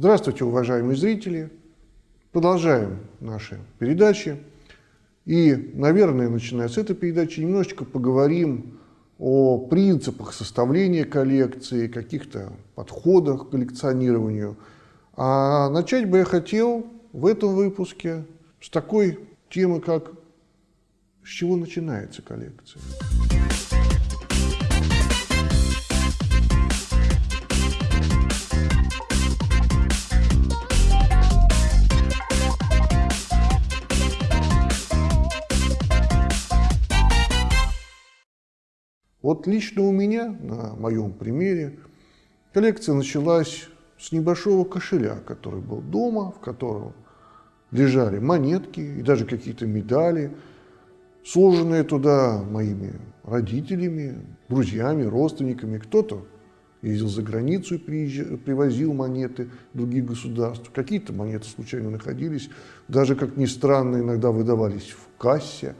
Здравствуйте, уважаемые зрители! Продолжаем наши передачи. И, наверное, начиная с этой передачи, немножечко поговорим о принципах составления коллекции, каких-то подходах к коллекционированию. А начать бы я хотел в этом выпуске с такой темы, как с чего начинается коллекция. Вот лично у меня, на моем примере, коллекция началась с небольшого кошеля, который был дома, в котором лежали монетки и даже какие-то медали, сложенные туда моими родителями, друзьями, родственниками. Кто-то ездил за границу и привозил монеты других государств. Какие-то монеты случайно находились, даже, как ни странно, иногда выдавались в кассе,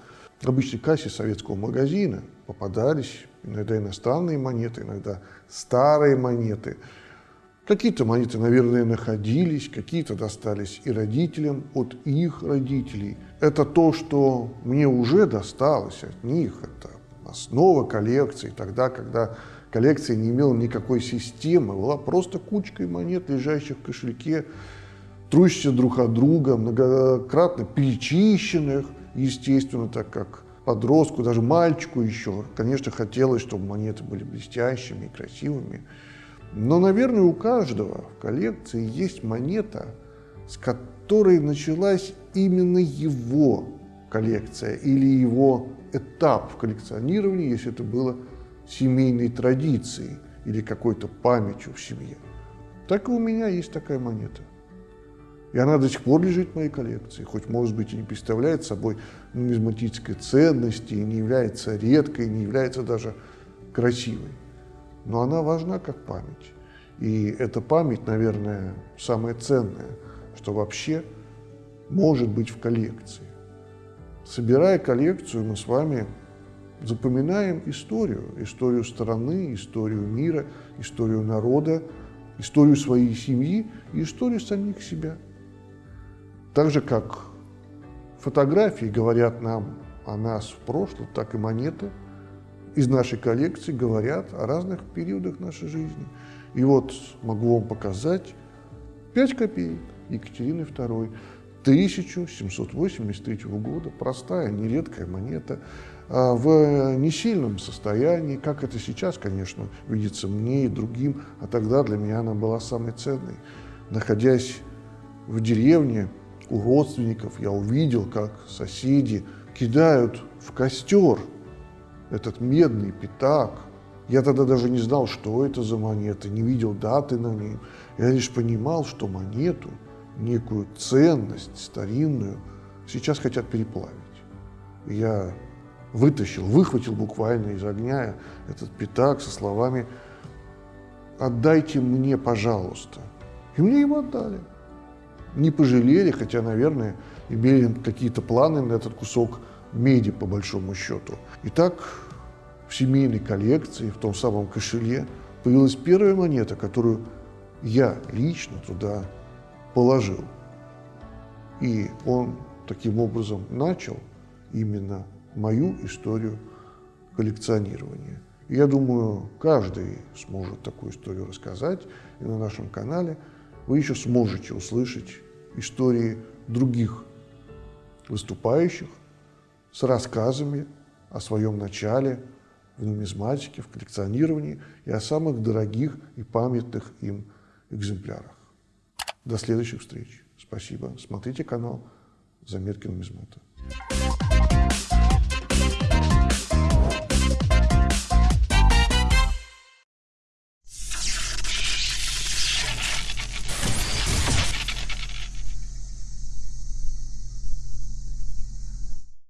обычной кассе советского магазина. Попадались иногда иностранные монеты, иногда старые монеты. Какие-то монеты, наверное, находились, какие-то достались и родителям от их родителей. Это то, что мне уже досталось от них, это основа коллекции, тогда, когда коллекция не имела никакой системы, была просто кучкой монет, лежащих в кошельке, трущихся друг от друга, многократно перечищенных, естественно, так как подростку, даже мальчику еще, конечно, хотелось, чтобы монеты были блестящими и красивыми. Но, наверное, у каждого в коллекции есть монета, с которой началась именно его коллекция или его этап в коллекционировании, если это было семейной традицией или какой-то памятью в семье. Так и у меня есть такая монета. И она до сих пор лежит в моей коллекции, хоть, может быть, и не представляет собой нумизматической ценности, и не является редкой, не является даже красивой. Но она важна как память. И эта память, наверное, самое ценное, что вообще может быть в коллекции. Собирая коллекцию, мы с вами запоминаем историю, историю страны, историю мира, историю народа, историю своей семьи и историю самих себя – так же, как фотографии говорят нам о нас в прошлом, так и монеты из нашей коллекции говорят о разных периодах нашей жизни. И вот могу вам показать 5 копеек Екатерины II 1783 года. Простая, нередкая монета а, в несильном состоянии, как это сейчас, конечно, видится мне и другим, а тогда для меня она была самой ценной. Находясь в деревне, у родственников я увидел, как соседи кидают в костер этот медный пятак. Я тогда даже не знал, что это за монета, не видел даты на ней. Я лишь понимал, что монету, некую ценность старинную, сейчас хотят переплавить. Я вытащил, выхватил буквально из огня этот пятак со словами «Отдайте мне, пожалуйста». И мне его отдали не пожалели, хотя, наверное, имели какие-то планы на этот кусок меди, по большому счету. Итак, в семейной коллекции, в том самом кошеле, появилась первая монета, которую я лично туда положил. И он таким образом начал именно мою историю коллекционирования. я думаю, каждый сможет такую историю рассказать и на нашем канале вы еще сможете услышать истории других выступающих с рассказами о своем начале в нумизматике, в коллекционировании и о самых дорогих и памятных им экземплярах. До следующих встреч. Спасибо. Смотрите канал «Заметки нумизмата».